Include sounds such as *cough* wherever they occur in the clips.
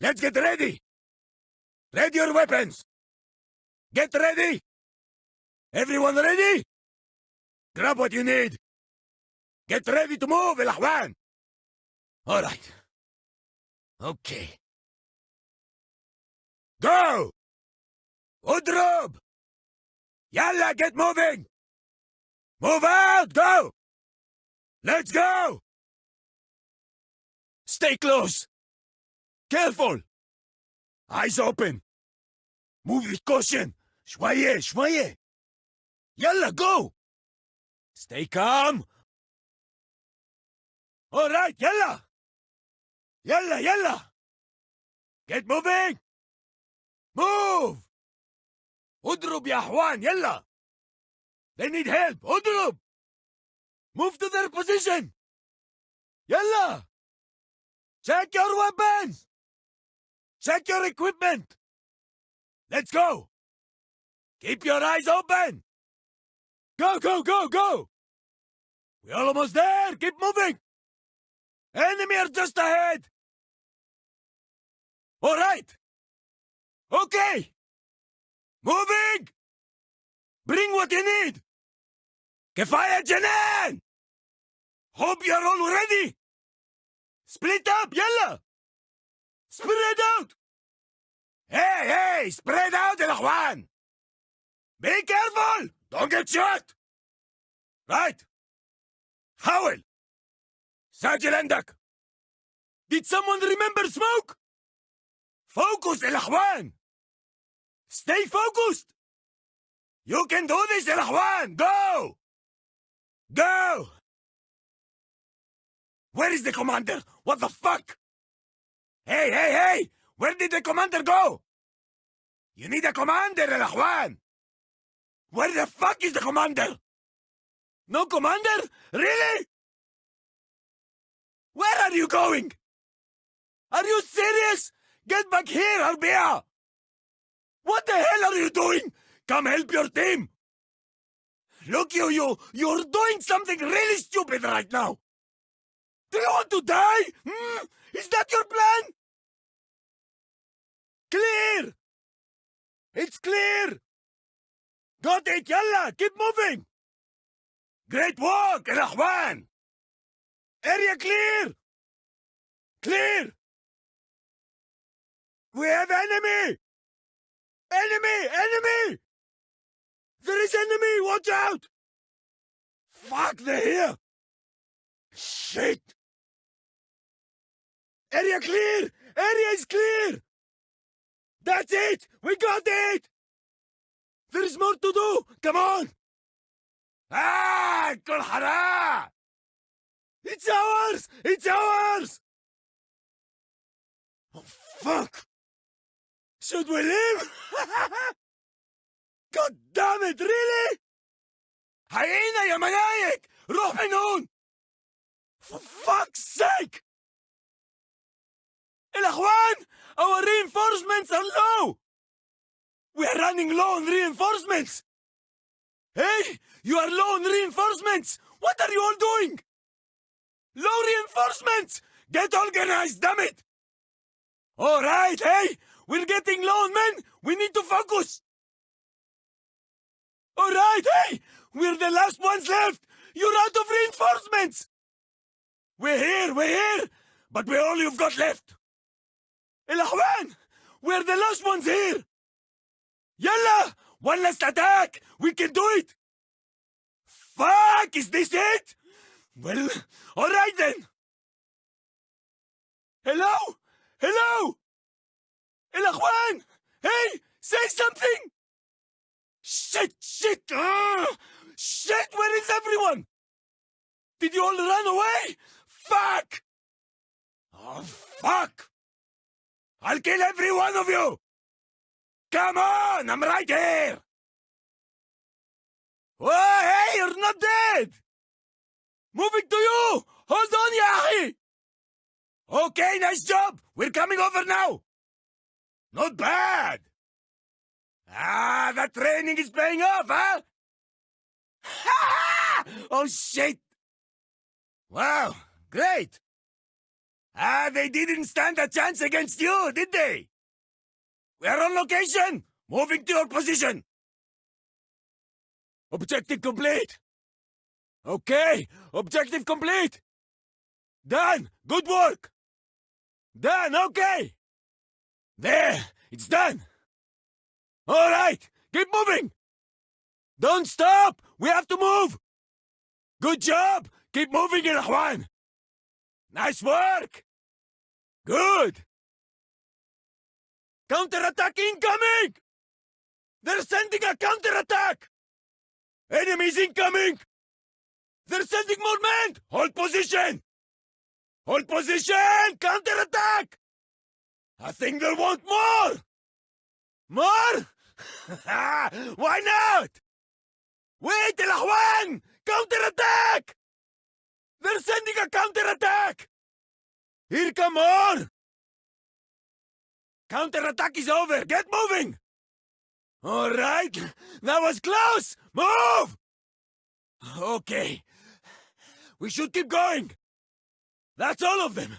Let's get ready! Ready your weapons! Get ready! Everyone ready? Grab what you need! Get ready to move, Elahwan! Alright. Okay. Go! Udrub! Yalla, get moving! Move out, go! Let's go! Stay close! Careful! Eyes open! Move with caution! Shwaye, shwaye! Yalla, go! Stay calm! All right, yalla! Yalla, yalla! Get moving! Move! Udrub ya Juan, yalla! They need help, Udrub! Move to their position! Yalla! Check your weapons! Check your equipment! Let's go! Keep your eyes open! Go, go, go, go! We're almost there! Keep moving! Enemy are just ahead! All right! Okay! Moving! Bring what you need! Kefaya Janan! Hope you're all ready! Split up, yalla! Spread out! Hey, hey! Spread out, El Juan! Be careful! Don't get shot! Right! Howell! Sergeant Endak! Did someone remember smoke? Focus, El Juan! Stay focused! You can do this, El Juan! Go! Go! Where is the commander? What the fuck? Hey, hey, hey! Where did the commander go? You need a commander, El Juan! Where the fuck is the commander? No commander? Really? Where are you going? Are you serious? Get back here, Arbia! What the hell are you doing? Come help your team! Look, you, you, you're doing something really stupid right now! Do you want to die? Hmm? Is that your plan? clear! It's clear! Got it, yalla! Keep moving! Great work, Rahwan! Area clear! Clear! We have enemy! Enemy! Enemy! There is enemy! Watch out! Fuck, they're here! Shit! Area clear! Area is clear! That's it! We got it! There's more to do! Come on! Ah! كل حرام! It's ours! It's ours! Oh, fuck! Should we leave? *laughs* God damn it, really? حيينا يا منايك! روح من هون! For fuck's sake! Ilajuan, our reinforcements are low! We are running low on reinforcements! Hey, you are low on reinforcements! What are you all doing? Low reinforcements! Get organized, damn it! All right, hey! We're getting low on men! We need to focus! All right, hey! We're the last ones left! You're out of reinforcements! We're here, we're here! But we're all you've got left! الأحوان! We're the last ones here! Yalla! One last attack! We can do it! Fuck! Is this it? Well, alright then! Hello? Hello? الأخوان! Hey! Say something! Shit! Shit! Ugh! Shit! Where is everyone? Did you all run away? Fuck! Oh, fuck! I'll kill every one of you! Come on! I'm right here! Oh, hey! You're not dead! Moving to you! Hold on, Yahi! Okay, nice job! We're coming over now! Not bad! Ah, that training is paying off, huh? Ha *laughs* ha! Oh, shit! Wow, great! Ah, they didn't stand a chance against you, did they? We're on location! Moving to your position! Objective complete! Okay, objective complete! Done! Good work! Done, okay! There, it's done! Alright, keep moving! Don't stop! We have to move! Good job! Keep moving, Juan! Nice work! Good! Counterattack incoming! They're sending a counterattack! Enemies incoming! They're sending more men! Hold position! Hold position! Counterattack! I think they'll want more! More? *laughs* Why not? Wait, Juan! Counterattack! They're sending a counterattack! Here come more! Counterattack is over! Get moving! All right, that was close! Move! Okay. We should keep going. That's all of them.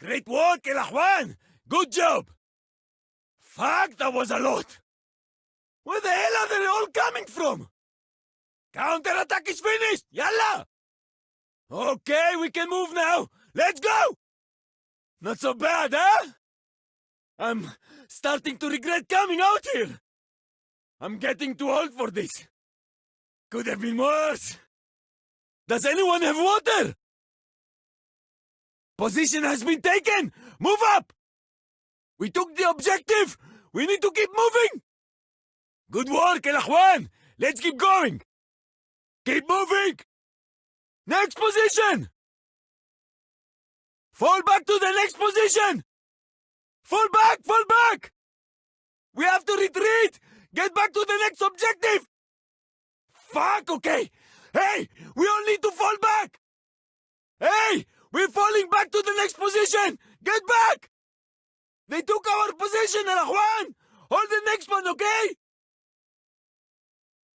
Great work, El Juan! Good job! Fuck, that was a lot! Where the hell are they all coming from? Counterattack is finished! Yalla! Okay, we can move now! Let's go! Not so bad, huh? I'm starting to regret coming out here! I'm getting too old for this! Could have been worse! Does anyone have water? Position has been taken! Move up! We took the objective! We need to keep moving! Good work, El! Let's keep going! Keep moving! Next position! Fall back to the next position! Fall back! Fall back! We have to retreat! Get back to the next objective! Fuck, okay! Hey! We all need to fall back! Hey! We're falling back to the next position! Get back! They took our position, Juan! Hold the next one, okay?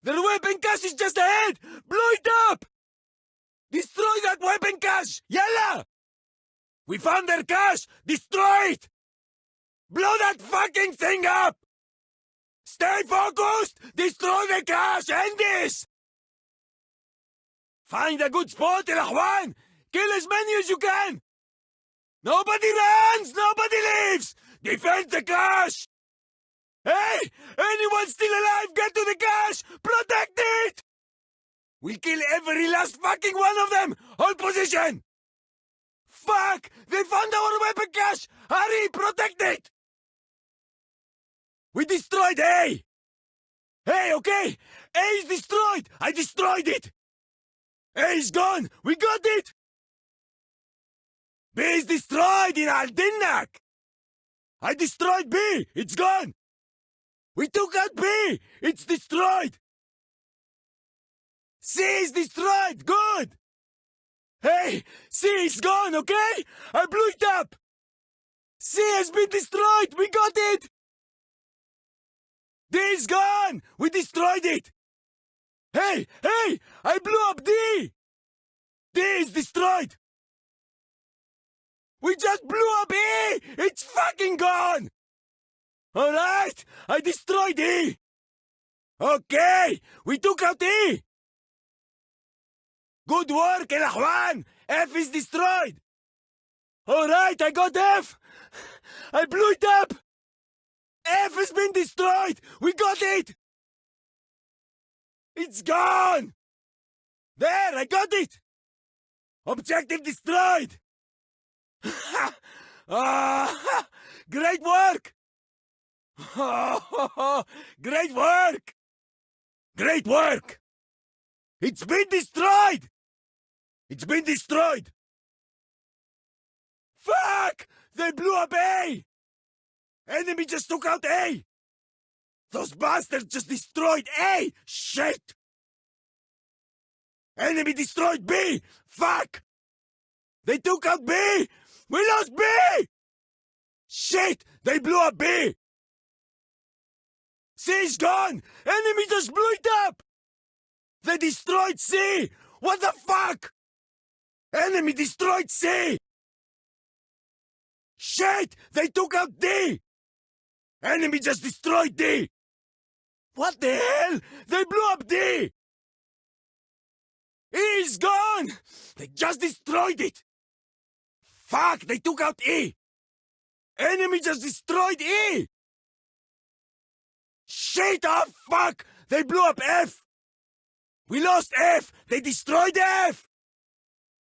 Their weapon cache is just ahead! Blow it up! Destroy that weapon cache! Yalla! We found their cache! Destroy it! Blow that fucking thing up! Stay focused! Destroy the cache! End this! Find a good spot, Juan! Kill as many as you can! Nobody runs! Nobody leaves! Defend the cache! Hey! Anyone still alive, get to the cache! Protect it! We'll kill every last fucking one of them! Hold position! Fuck! Found our weapon cache! Hurry, protect it! We destroyed A! Hey, okay! A is destroyed! I destroyed it! A is gone! We got it! B is destroyed in Al Dinnak! I destroyed B! It's gone! We took out B! It's destroyed! C is destroyed! Good! Hey! C is gone, okay? I blew it up! C has been destroyed! We got it! D is gone! We destroyed it! Hey! Hey! I blew up D! D is destroyed! We just blew up E! It's fucking gone! Alright! I destroyed E! Okay! We took out E! Good work, El Juan! F is destroyed! Alright, I got F! I blew it up! F has been destroyed! We got it! It's gone! There, I got it! Objective destroyed! *laughs* ah, great work! *laughs* great work! Great work! It's been destroyed! It's been destroyed! Fuck! They blew up A! Enemy just took out A! Those bastards just destroyed A! Shit! Enemy destroyed B! Fuck! They took out B! We lost B! Shit! They blew up B! C's gone! Enemy just blew it up! They destroyed C! What the fuck? Enemy destroyed C! Shit! They took out D! Enemy just destroyed D! What the hell? They blew up D! E's gone! They just destroyed it! Fuck! They took out E! Enemy just destroyed E! Shit! Oh fuck! They blew up F! We lost F! They destroyed F!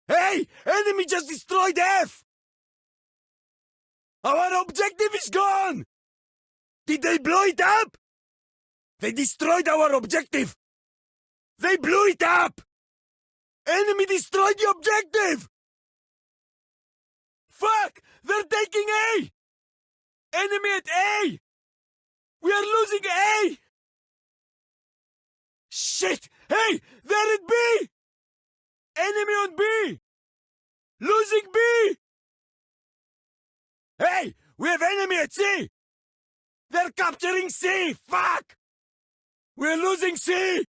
Hey! Enemy just destroyed F! Our objective is gone! Did they blow it up? They destroyed our objective! They blew it up! Enemy destroyed the objective! Fuck! They're taking A! Enemy at A! We are losing A! Shit! Hey! They're at B! Enemy on B! Losing B! Hey! We have enemy at C! They're capturing C! Fuck! We're losing C!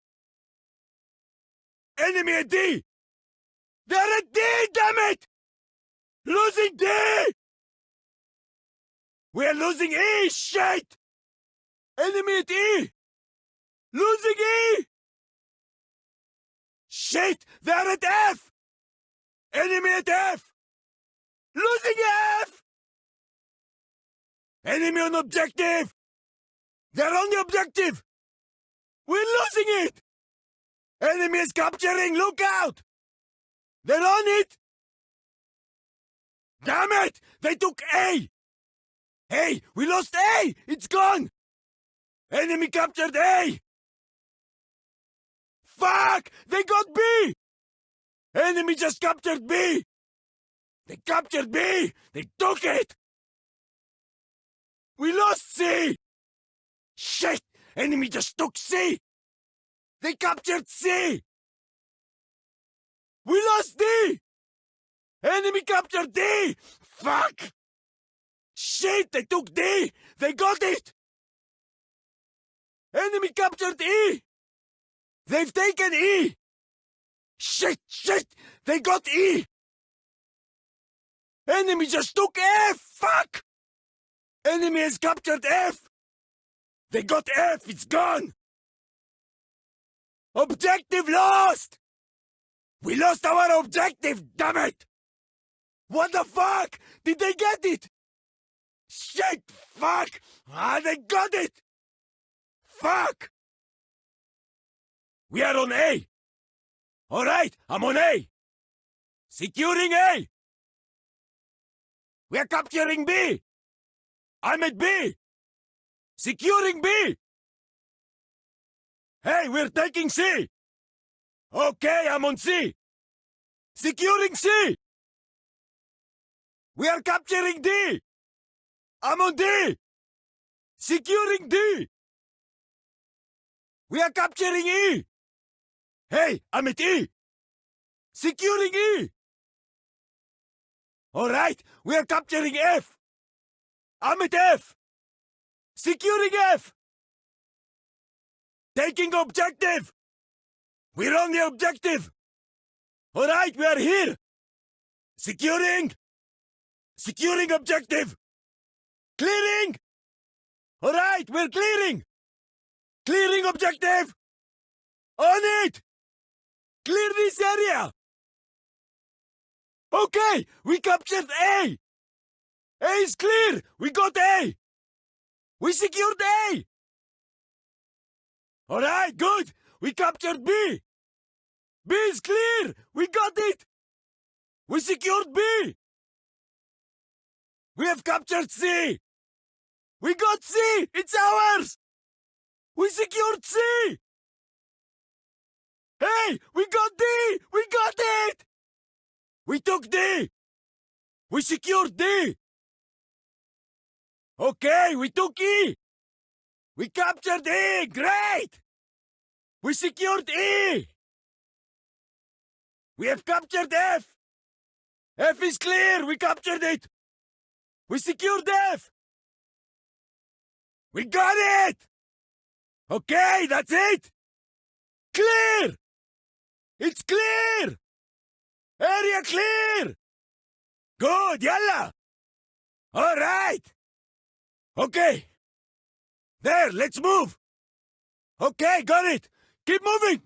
Enemy at D! They're at D, damn it! Losing D! We're losing E, shit! Enemy at E! Losing E! Shit! They're at F! Enemy at F! Losing F! Enemy on objective! They're on the objective! We're losing it! Enemy is capturing! Look out! They're on it! Damn it! They took A! Hey, we lost A! It's gone! Enemy captured A! Fuck! They got B! Enemy just captured B! They captured B! They took it! We lost C! Shit! Enemy just took C! They captured C! We lost D! Enemy captured D! Fuck! Shit! They took D! They got it! Enemy captured E! They've taken E! Shit! Shit! They got E! Enemy just took F! Fuck! Enemy has captured F! They got F! It's gone! Objective lost! We lost our objective, damn it! What the fuck? Did they get it? Shit! Fuck! Ah, they got it! Fuck! We are on A! Alright, I'm on A! Securing A! We are capturing B! I'm at B! Securing B! Hey, we're taking C! Okay, I'm on C! Securing C! We are capturing D! I'm on D! Securing D! We are capturing E! Hey, E! Securing E! Alright, we are capturing F! I'm at F! Securing F! Taking objective! We're on the objective! Alright, we are here! Securing! Securing objective! Clearing! Alright, we're clearing! Clearing objective! On it! Clear this area! Okay, we captured A! A is clear! We got A! We secured A! Alright, good! We captured B! B is clear! We got it! We secured B! We have captured C! We got C! It's ours! We secured C! Hey! We got D! We got it! We took D! We secured D! Okay, we took E! We captured E! Great! We secured E! We have captured F! F is clear! We captured it! We secured F! We got it! Okay, that's it! Clear! It's clear! Area clear! Good, yalla! All right! Okay! There, let's move! Okay, got it! Keep moving!